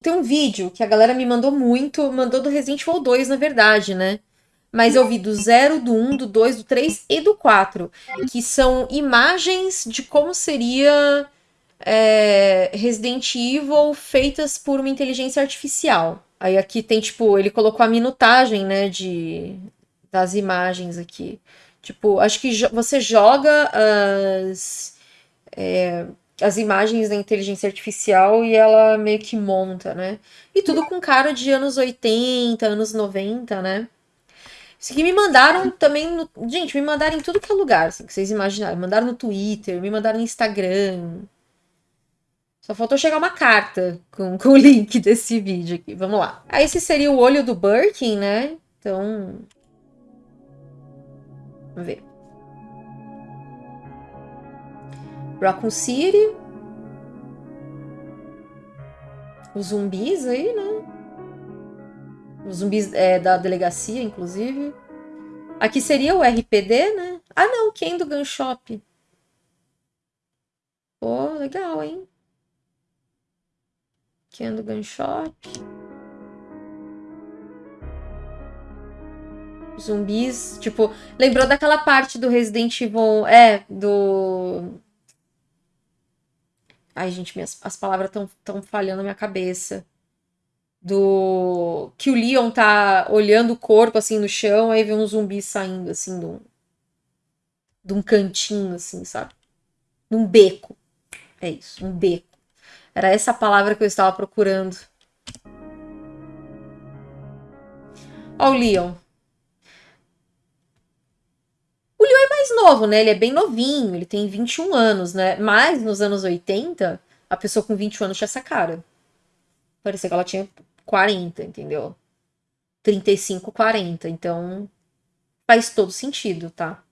Tem um vídeo que a galera me mandou muito, mandou do Resident Evil 2, na verdade, né? Mas eu vi do 0, do 1, um, do 2, do 3 e do 4, que são imagens de como seria é, Resident Evil feitas por uma inteligência artificial. Aí aqui tem, tipo, ele colocou a minutagem, né, de, das imagens aqui. Tipo, acho que jo você joga as, é, as imagens da inteligência artificial e ela meio que monta, né? E tudo com cara de anos 80, anos 90, né? Isso aqui me mandaram também. No... Gente, me mandaram em tudo que é lugar, assim, que vocês imaginaram. Me mandaram no Twitter, me mandaram no Instagram. Só faltou chegar uma carta com, com o link desse vídeo aqui. Vamos lá. Aí esse seria o olho do Birkin, né? Então. Vamos ver. Raccoon City. Os zumbis aí, né? Os zumbis é, da delegacia, inclusive. Aqui seria o RPD, né? Ah, não, quem do Gun Shop? Pô, legal, hein? Ken do Gun Shop. Zumbis, tipo, lembrou daquela parte do Resident Evil, é, do... Ai, gente, minhas, as palavras estão tão falhando na minha cabeça. Do... Que o Leon tá olhando o corpo, assim, no chão, aí vê um zumbi saindo, assim, de um, de um cantinho, assim, sabe? Num beco. É isso, um beco. Era essa palavra que eu estava procurando. Ó o Leon. O Leon é mais novo, né? Ele é bem novinho, ele tem 21 anos, né? Mas nos anos 80, a pessoa com 21 anos tinha essa cara. Parecia que ela tinha 40, entendeu? 35, 40. Então, faz todo sentido, tá?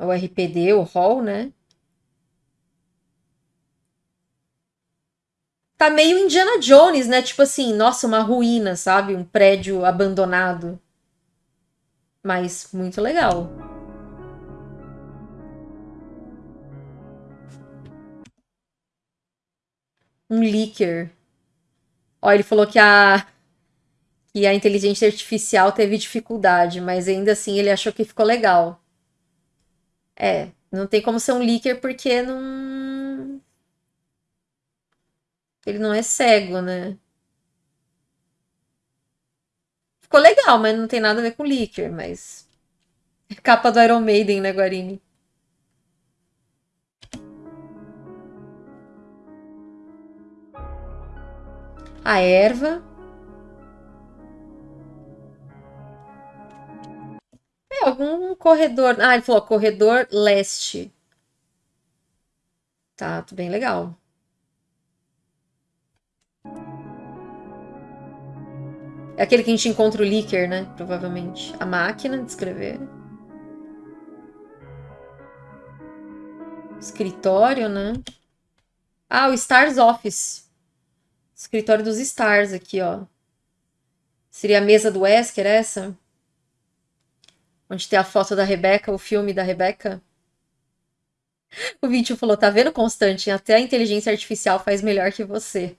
o RPD, o hall, né? Tá meio Indiana Jones, né? Tipo assim, nossa, uma ruína, sabe? Um prédio abandonado. Mas muito legal. Um leaker. Ó, ele falou que a que a inteligência artificial teve dificuldade, mas ainda assim ele achou que ficou legal. É, não tem como ser um leaker porque não. Ele não é cego, né? Ficou legal, mas não tem nada a ver com leaker, mas. Capa do Iron Maiden, né, Guarini? A erva. É, algum corredor. Ah, ele falou corredor leste. Tá, tudo bem legal. É aquele que a gente encontra o leaker, né? Provavelmente. A máquina de escrever. Escritório, né? Ah, o Stars Office. Escritório dos Stars aqui, ó. Seria a mesa do Wesker, essa? Onde tem a foto da Rebeca, o filme da Rebeca. O vídeo falou, tá vendo, Constante? Até a inteligência artificial faz melhor que você.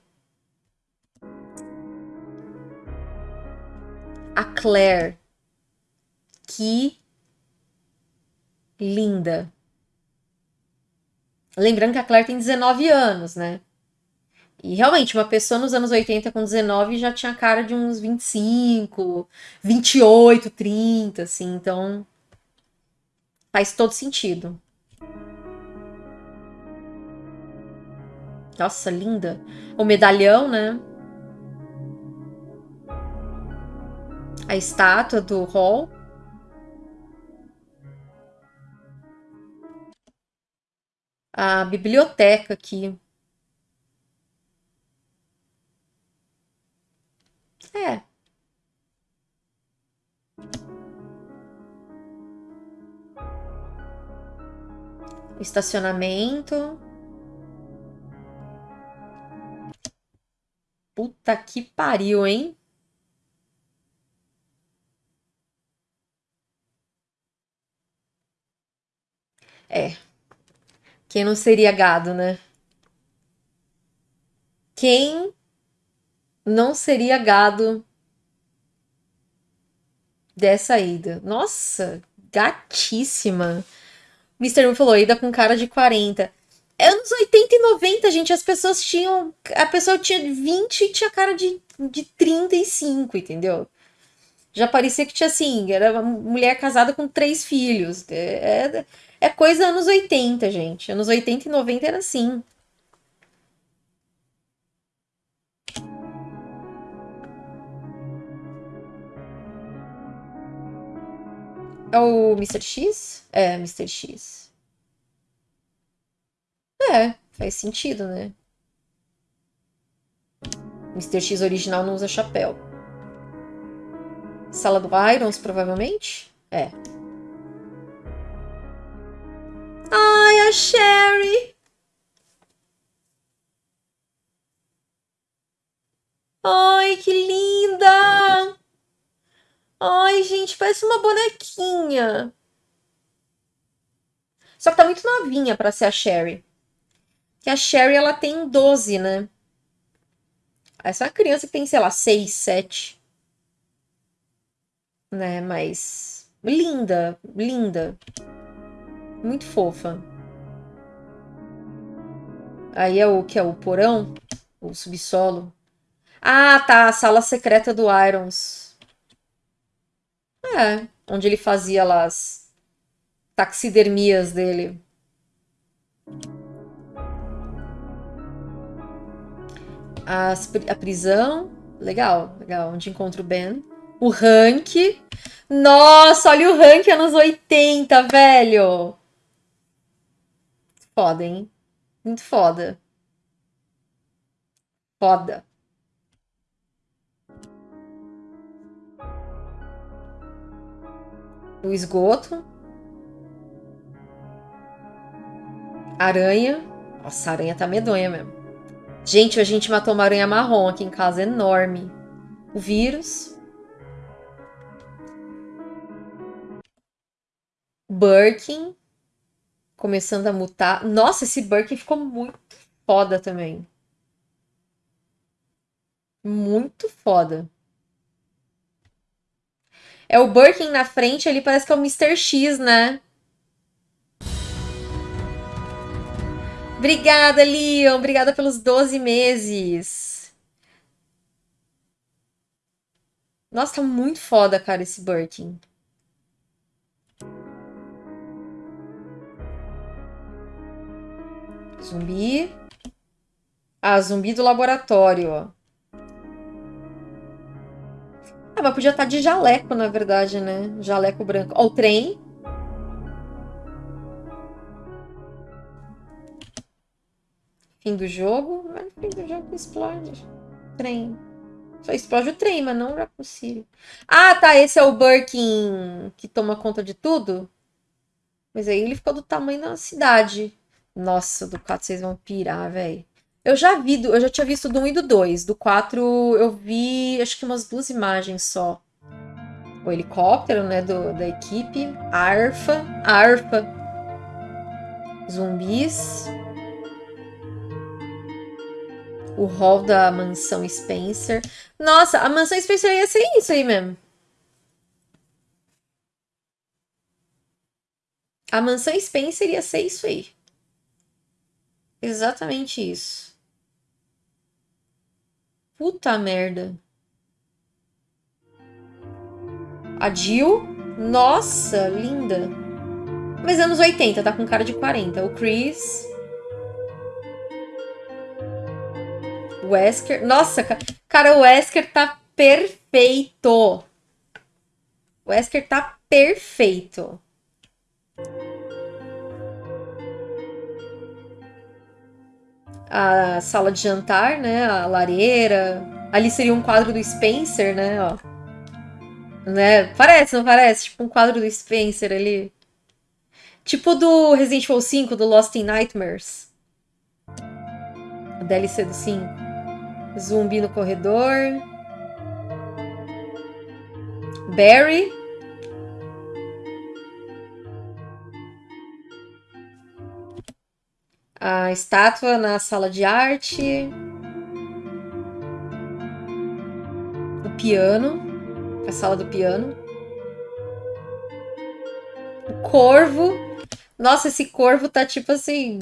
A Claire. Que linda. Lembrando que a Claire tem 19 anos, né? E realmente, uma pessoa nos anos 80 com 19 já tinha cara de uns 25, 28, 30, assim, então faz todo sentido. Nossa, linda. O medalhão, né? A estátua do Hall. A biblioteca aqui. É. Estacionamento. Puta que pariu, hein? É. Quem não seria gado, né? Quem não seria gado dessa ida? Nossa, gatíssima. Mr. Moon falou, ida com cara de 40. Anos 80 e 90, gente, as pessoas tinham. A pessoa tinha 20 e tinha cara de, de 35, entendeu? Já parecia que tinha assim, era uma mulher casada com três filhos. É, é, é coisa anos 80, gente. Anos 80 e 90 era assim. É o Mr. X? É, Mr. X. É, faz sentido, né? Mr. X original não usa chapéu. Sala do Irons, provavelmente? É. Sherry! Ai, que linda! Ai, gente, parece uma bonequinha. Só que tá muito novinha para ser a Sherry. Que a Sherry, ela tem 12, né? Essa é uma criança que tem, sei lá, 6, 7. Né, mas... Linda, linda. Muito fofa. Aí é o que é o porão? O subsolo. Ah, tá. A sala secreta do Irons. É, onde ele fazia lá as taxidermias dele. As, a prisão. Legal, legal. Onde encontra o Ben. O Hank. Nossa, olha o Hank anos 80, velho. Foda, hein? Muito foda. Foda. O esgoto. Aranha. Nossa, a aranha tá medonha mesmo. Gente, a gente matou uma aranha marrom aqui em casa, enorme. O vírus. Birkin começando a mutar. Nossa, esse Birkin ficou muito foda também. Muito foda. É o Birkin na frente, ele parece que é o Mr. X, né? Obrigada, Leon. Obrigada pelos 12 meses. Nossa, tá muito foda, cara, esse Birkin. Zumbi. Ah, zumbi do laboratório. Ah, mas podia estar tá de jaleco, na verdade, né? Jaleco branco. Ó, o trem. Fim do jogo. No fim do jogo explode. Trem. Só explode o trem, mas não o possível. Ah, tá. Esse é o Birkin que toma conta de tudo? Mas aí ele ficou do tamanho da cidade. Nossa, do 4 vocês vão pirar, velho. Eu já vi, eu já tinha visto do 1 e do 2. Do 4 eu vi acho que umas duas imagens só. O helicóptero, né, do, da equipe. Arfa. Arfa. Zumbis. O hall da mansão Spencer. Nossa, a mansão Spencer ia ser isso aí mesmo. A mansão Spencer ia ser isso aí. Exatamente isso. Puta merda. A Jill. Nossa, linda. Mas anos 80, tá com cara de 40. O Chris. Wesker. Nossa, cara, o Wesker tá perfeito. O Wesker tá perfeito. A sala de jantar, né? A lareira. Ali seria um quadro do Spencer, né? Ó. Né? Parece, não parece? Tipo um quadro do Spencer ali. Tipo do Resident Evil 5, do Lost in Nightmares. A DLC do 5. Zumbi no corredor. Barry. A estátua na sala de arte. O piano. A sala do piano. O corvo. Nossa, esse corvo tá tipo assim.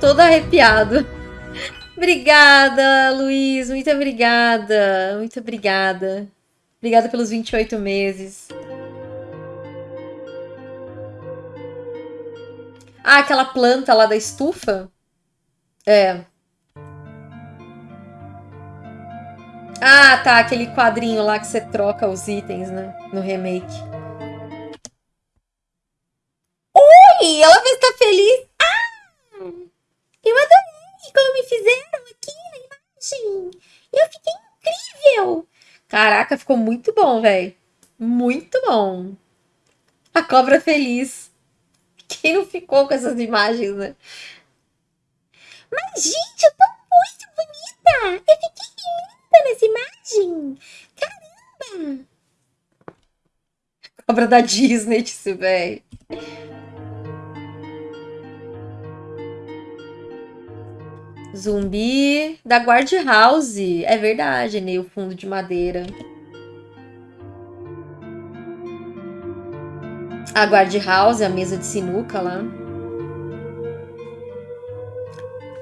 Todo arrepiado. obrigada, Luiz. Muito obrigada. Muito obrigada. Obrigada pelos 28 meses. Ah, aquela planta lá da estufa? É. Ah, tá. Aquele quadrinho lá que você troca os itens, né? No remake. Oi! Ela estar feliz. Ah! Eu adorei como me fizeram aqui na imagem. Eu fiquei incrível. Caraca, ficou muito bom, velho. Muito bom. A cobra feliz. Quem não ficou com essas imagens, né? Mas, gente, eu tô muito bonita! Eu fiquei linda nessa imagem! Caramba! Cobra da Disney, disse, velho. Zumbi da Guard House. É verdade, né? O fundo de madeira. A guard house, a mesa de sinuca lá.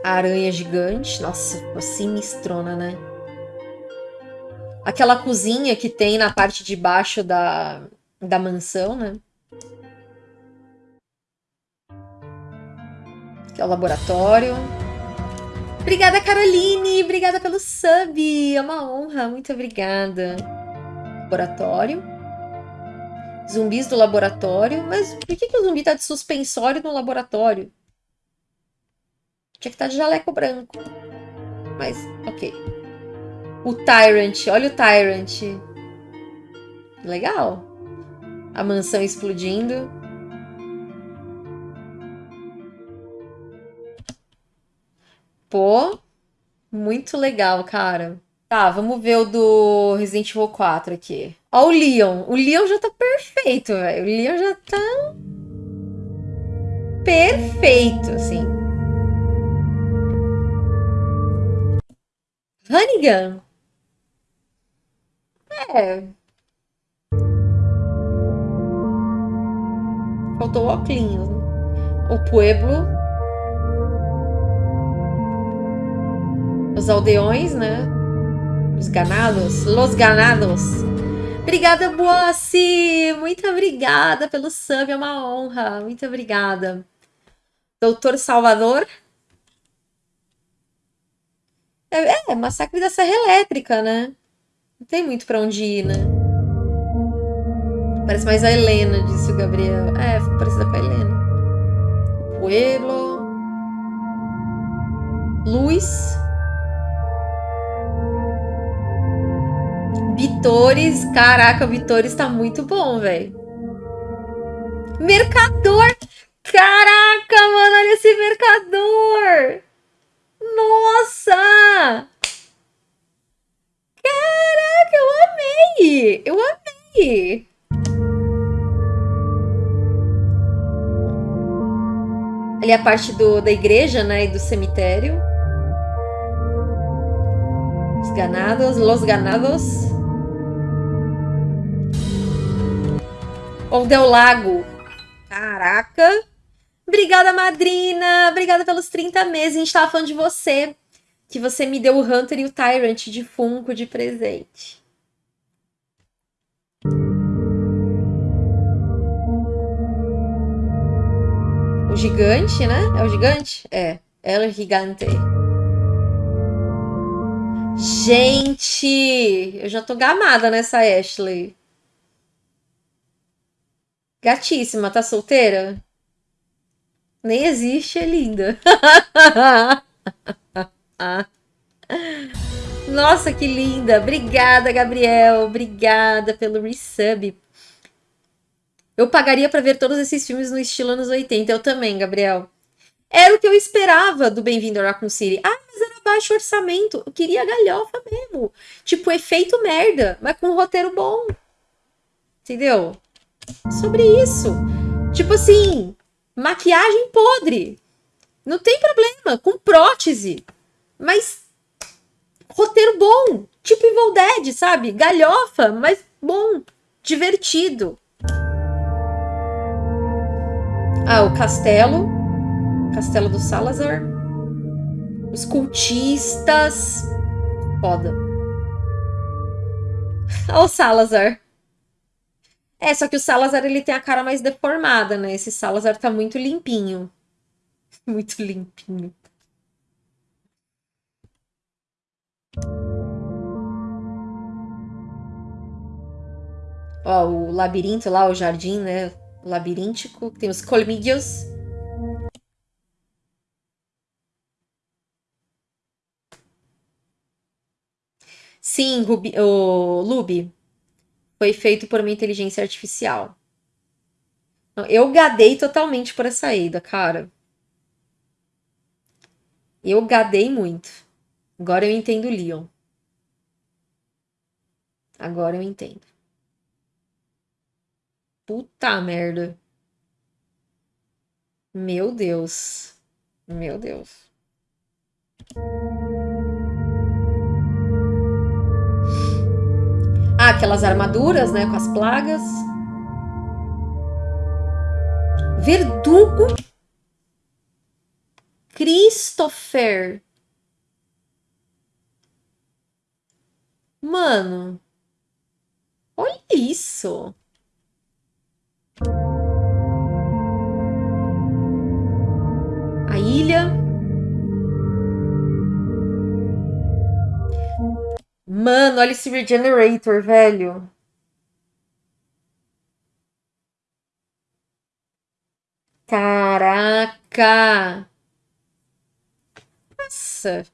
A aranha gigante. Nossa, sinistrona, né? Aquela cozinha que tem na parte de baixo da, da mansão, né? Que é o laboratório. Obrigada, Caroline! Obrigada pelo sub! É uma honra, muito obrigada. Laboratório. Zumbis do laboratório. Mas por que, que o zumbi tá de suspensório no laboratório? Tinha que estar tá de jaleco branco. Mas, ok. O Tyrant. Olha o Tyrant. Legal. A mansão explodindo. Pô, muito legal, cara. Tá, vamos ver o do Resident Evil 4 aqui. Ó o Leon. O Leon já tá perfeito, velho. O Leon já tá... Perfeito, assim. Hannigan. É. Faltou o óculos. O Pueblo. Os aldeões, né? Os ganados? Los ganados. Obrigada, Boassi! Muito obrigada pelo sub, é uma honra. Muito obrigada. Doutor Salvador. É, é massacre da Serra Elétrica, né? Não tem muito pra onde ir, né? Parece mais a Helena, disse o Gabriel. É, parecida com a Helena. Pueblo. Luz. Vitores, caraca, Vitores tá muito bom, velho. Mercador! Caraca, mano, olha esse mercador! Nossa! Caraca, eu amei! Eu amei! Ali a parte do, da igreja, né, e do cemitério. Os ganados, los ganados. Ou Del Lago. Caraca. Obrigada, madrina. Obrigada pelos 30 meses. A gente tava falando de você. Que você me deu o Hunter e o Tyrant de Funko de presente. O gigante, né? É o gigante? É. El Gigante. Gente! Eu já tô gamada nessa Ashley. Gatíssima, tá solteira? Nem existe, é linda. Nossa, que linda. Obrigada, Gabriel. Obrigada pelo resub. Eu pagaria para ver todos esses filmes no estilo anos 80. Eu também, Gabriel. Era o que eu esperava do Bem-vindo a Raccoon City. Ah, mas era baixo orçamento. Eu queria galhofa mesmo. Tipo, efeito merda, mas com um roteiro bom. Entendeu? Sobre isso. Tipo assim, maquiagem podre. Não tem problema, com prótese. Mas roteiro bom, tipo Evil Dead, sabe? Galhofa, mas bom, divertido. Ah, o castelo. Castelo do Salazar. Os cultistas. Foda. Olha o Salazar. É, só que o Salazar ele tem a cara mais deformada, né? Esse Salazar tá muito limpinho. Muito limpinho. Ó, o labirinto lá, o jardim, né? Labiríntico. Tem os colmídeos. Sim, Rubi, o Lubi. Foi feito por uma inteligência artificial. Eu gadei totalmente por essa Ada, cara. Eu gadei muito. Agora eu entendo Leon. Agora eu entendo. Puta merda. Meu Deus. Meu Deus. Ah, aquelas armaduras, né? Com as plagas. Verdugo. Christopher. Mano. Olha isso. Mano, olha esse Regenerator, velho. Caraca! Nossa!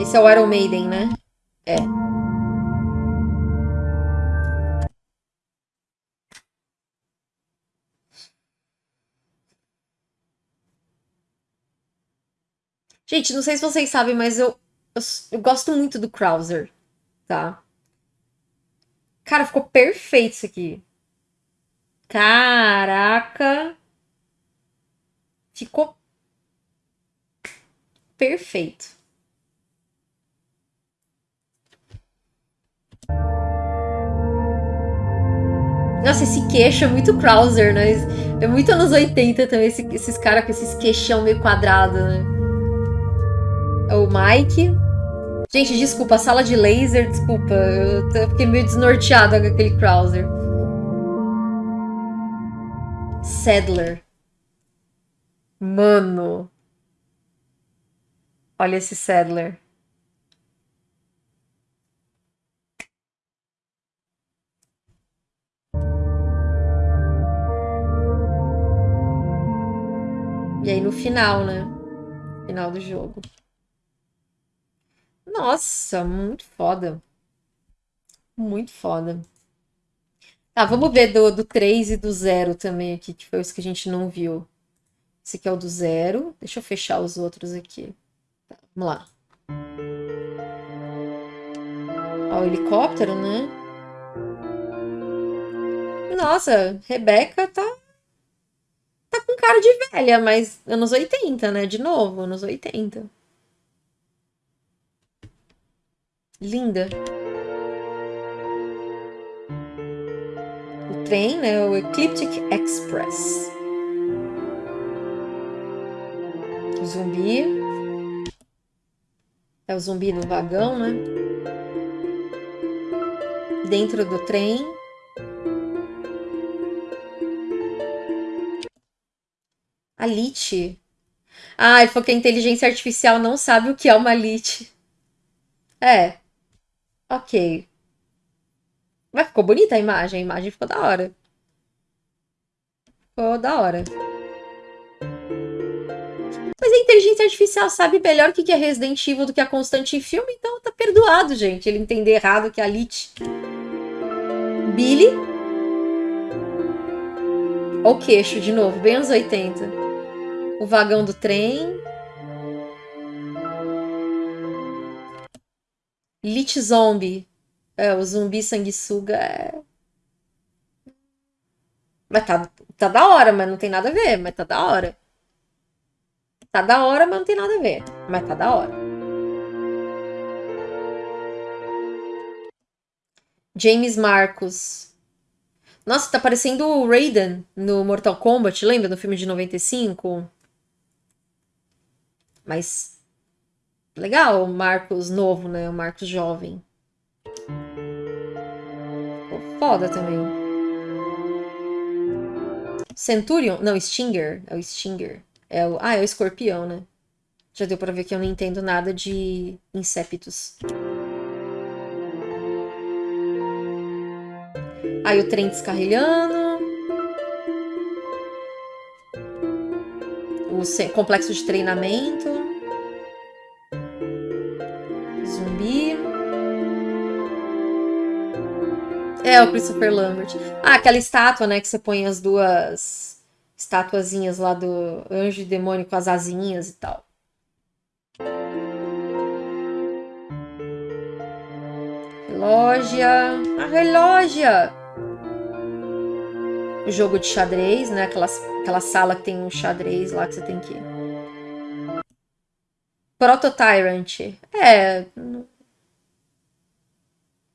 Esse é o Iron Maiden, né? É. Gente, não sei se vocês sabem, mas eu, eu, eu gosto muito do Krauser, tá? Cara, ficou perfeito isso aqui. Caraca! Ficou perfeito. Nossa, esse queixo é muito Krauser, né? É muito anos 80 também, esse, esses caras com esses queixão meio quadrado, né? O Mike. Gente, desculpa, sala de laser, desculpa. Eu fiquei meio desnorteada com aquele Krauser. Sadler. Mano. Olha esse Sadler. E aí no final, né? Final do jogo. Nossa, muito foda. Muito foda. Tá, vamos ver do, do 3 e do 0 também aqui, que foi os que a gente não viu. Esse aqui é o do 0. Deixa eu fechar os outros aqui. Tá, vamos lá. Ó, o helicóptero, né? Nossa, Rebeca tá tá com cara de velha, mas anos 80, né? De novo, anos 80. Linda. O trem, né? O Ecliptic Express. O zumbi. É o zumbi no vagão, né? Dentro do trem. A Lit. Ah, falou que a inteligência artificial não sabe o que é uma Lit. É. Ok. Mas ficou bonita a imagem. A imagem ficou da hora. Ficou da hora. Mas a inteligência artificial sabe melhor o que é Resident Evil do que a constante em filme, então tá perdoado, gente. Ele entender errado que a Lit. Billy. O queixo de novo, bem anos 80 o vagão do trem. Lit Zombie. É, o zumbi sanguessuga é... Mas tá, tá da hora, mas não tem nada a ver. Mas tá da hora. Tá da hora, mas não tem nada a ver. Mas tá da hora. James Marcos. Nossa, tá parecendo o Raiden no Mortal Kombat, lembra? No filme de 95? Mas. Legal, o Marcos novo, né? O Marcos jovem. Ficou foda também. Centurion? Não, Stinger. É o Stinger. É o... Ah, é o escorpião, né? Já deu pra ver que eu não entendo nada de insepitos. Aí o trem descarrilhando. O complexo de treinamento. É, o Christopher Lambert. Ah, aquela estátua, né? Que você põe as duas estatuazinhas lá do anjo e demônio com as asinhas e tal. Relógia. A relógia! jogo de xadrez, né? Aquela, aquela sala que tem um xadrez lá que você tem que. Proto Tyrant. É.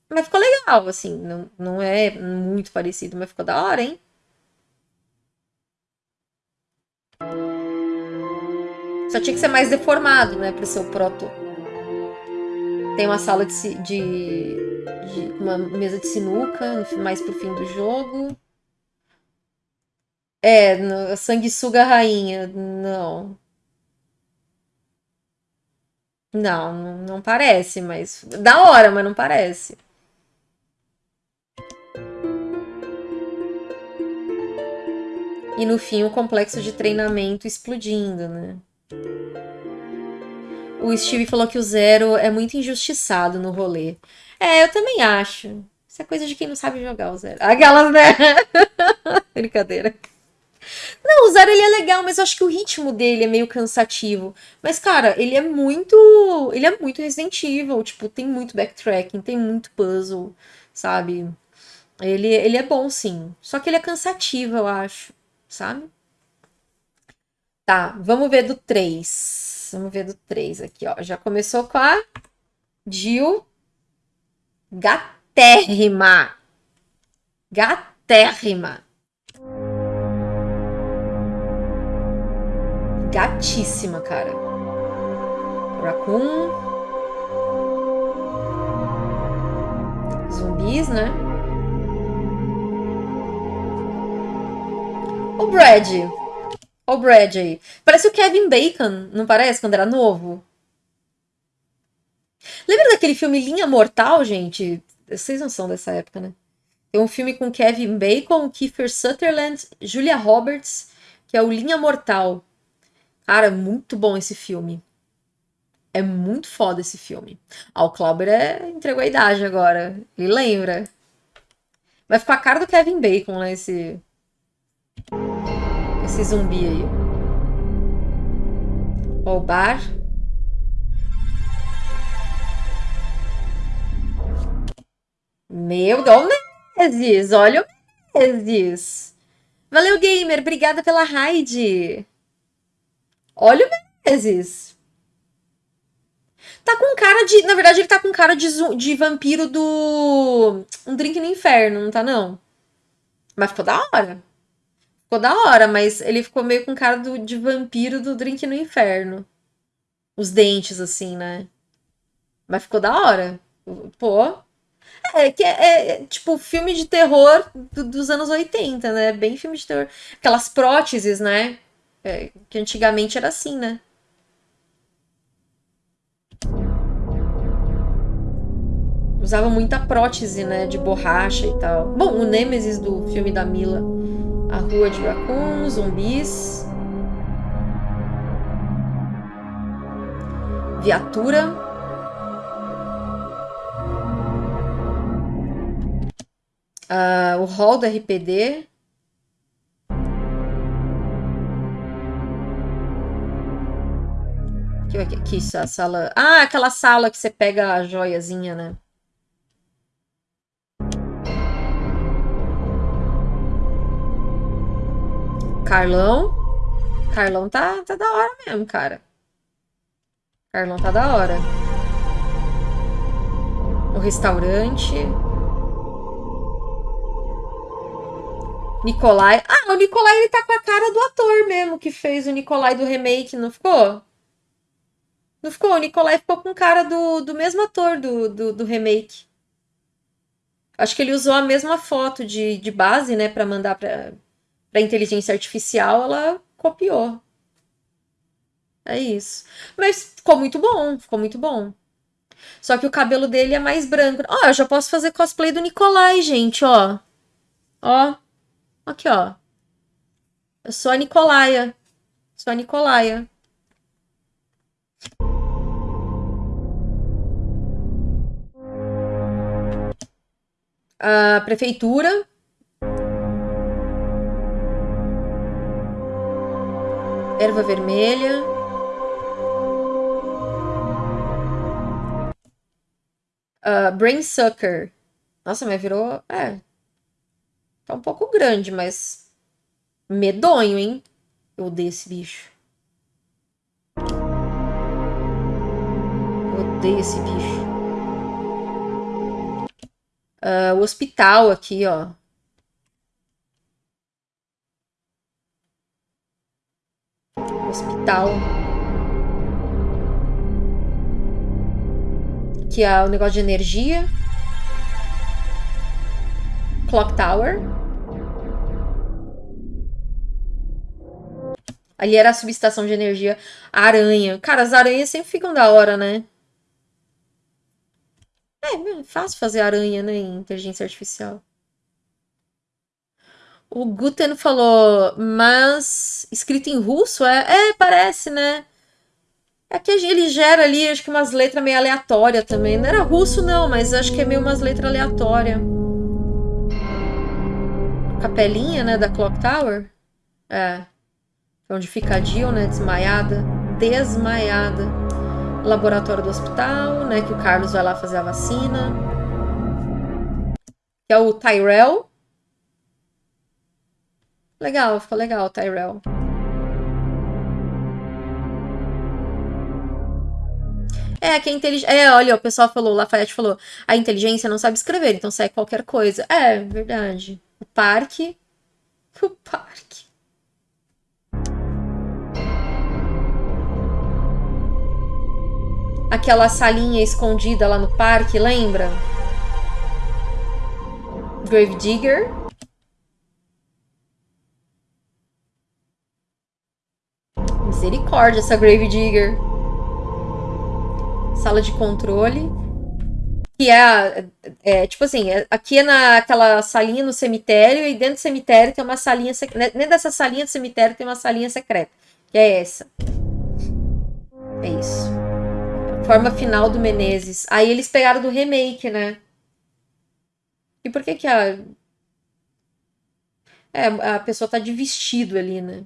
Mas ficou legal, assim. Não, não é muito parecido, mas ficou da hora, hein? Só tinha que ser mais deformado, né? Pra ser o proto. Tem uma sala de, de, de uma mesa de sinuca, mais pro fim do jogo. É, no, sanguessuga rainha. Não. Não, não parece, mas. Da hora, mas não parece. E no fim, o complexo de treinamento explodindo, né? O Steve falou que o Zero é muito injustiçado no rolê. É, eu também acho. Isso é coisa de quem não sabe jogar o Zero. Aquelas, né? Brincadeira. Não, o Zero ele é legal, mas eu acho que o ritmo dele é meio cansativo. Mas, cara, ele é muito. Ele é muito Resident Evil. Tipo, tem muito backtracking, tem muito puzzle, sabe? Ele, ele é bom, sim. Só que ele é cansativo, eu acho, sabe? Tá, vamos ver do 3. Vamos ver do 3 aqui, ó. Já começou com a Jill Gatérrima. Gatérrima. gatíssima, cara. Raccoon. Zumbis, né? O Brad. O Brad aí. Parece o Kevin Bacon, não parece? Quando era novo. Lembra daquele filme Linha Mortal, gente? Vocês não são dessa época, né? Tem um filme com Kevin Bacon, Kiefer Sutherland, Julia Roberts, que é o Linha Mortal. Cara, muito bom esse filme. É muito foda esse filme. Ah, o Clauber é... entregou a idade agora. Ele lembra. Vai ficar a cara do Kevin Bacon, né? Esse. Esse zumbi aí. O bar. Meu Deus, Olha o Menezes! Valeu, gamer! Obrigada pela raid! Olha o Menezes. Tá com cara de. Na verdade, ele tá com cara de, de vampiro do. Um drink no inferno, não tá, não? Mas ficou da hora. Ficou da hora, mas ele ficou meio com cara do, de vampiro do drink no inferno. Os dentes, assim, né? Mas ficou da hora. Pô. É, que é, é, tipo filme de terror do, dos anos 80, né? Bem filme de terror. Aquelas próteses, né? É, que antigamente era assim, né? Usava muita prótese, né? De borracha e tal. Bom, o Nemesis do filme da Mila. A Rua de Raccoon, zumbis. Viatura. Uh, o hall do RPD. Que, que, que sala. Ah, aquela sala que você pega a joiazinha, né? Carlão. Carlão tá, tá da hora mesmo, cara. Carlão tá da hora. O restaurante. Nicolai. Ah, o Nicolai ele tá com a cara do ator mesmo que fez o Nicolai do remake, não ficou? Não ficou? O Nicolai ficou com cara do, do mesmo ator do, do, do remake. Acho que ele usou a mesma foto de, de base, né, para mandar pra, pra inteligência artificial, ela copiou. É isso. Mas ficou muito bom, ficou muito bom. Só que o cabelo dele é mais branco. Ó, eu já posso fazer cosplay do Nicolai, gente, ó. Ó. Aqui, ó. Eu sou a Nicolaia. Sou a Nicolaia. A prefeitura. Erva vermelha. Uh, Brain Sucker. Nossa, mas virou. É. Tá um pouco grande, mas. Medonho, hein? Eu odeio esse bicho. Eu odeio esse bicho. Uh, o hospital aqui, ó. Hospital. que é o negócio de energia. Clock Tower. Ali era a subestação de energia. Aranha. Cara, as aranhas sempre ficam da hora, né? É, é fácil fazer aranha, né? Inteligência artificial. O Guten falou, mas escrito em russo é? É, parece, né? É que ele gera ali, acho que umas letras meio aleatórias também. Não era russo, não, mas acho que é meio umas letras aleatórias. Capelinha, né, da Clock Tower. É. Onde fica a Jill, né, desmaiada. Desmaiada. Laboratório do hospital, né, que o Carlos vai lá fazer a vacina. Que é o Tyrell. Legal, ficou legal Tyrell. É, que a inteligência. É, olha, o pessoal falou, o Lafayette falou, a inteligência não sabe escrever, então sai qualquer coisa. É, verdade. O parque. O parque. Aquela salinha escondida lá no parque, lembra? Gravedigger. Misericórdia, essa Gravedigger sala de controle. Que é, é tipo assim, é, aqui é naquela salinha no cemitério, e dentro do cemitério tem uma salinha secreta. Dentro dessa salinha do cemitério tem uma salinha secreta. Que é essa. É isso. Forma final do Menezes. Aí eles pegaram do remake, né? E por que que a. É, a pessoa tá de vestido ali, né?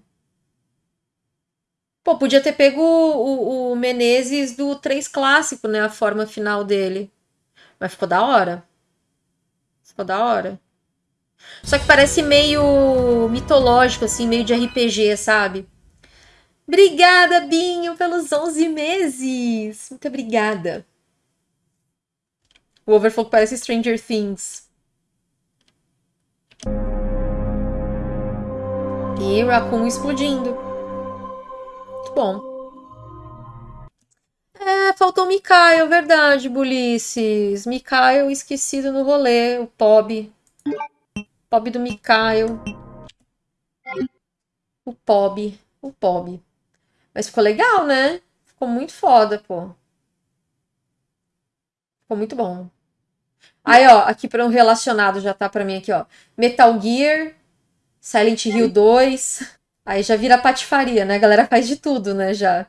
Pô, podia ter pego o, o, Menezes do 3 clássico, né? A forma final dele. Mas ficou da hora. Ficou da hora. Só que parece meio mitológico, assim, meio de RPG, sabe? Obrigada, Binho, pelos 11 meses. Muito obrigada. O Overflow parece Stranger Things. E Raccoon explodindo muito bom. É, faltou Mikael, verdade, Bulices. Mikael esquecido no rolê, o Pob. Pob do Mikael. O Pob. O Pob. Mas ficou legal, né? Ficou muito foda, pô. Ficou muito bom. Aí, ó, aqui para um relacionado já tá para mim aqui, ó. Metal Gear, Silent Hill 2, Aí já vira patifaria, né? A galera faz de tudo, né? Já.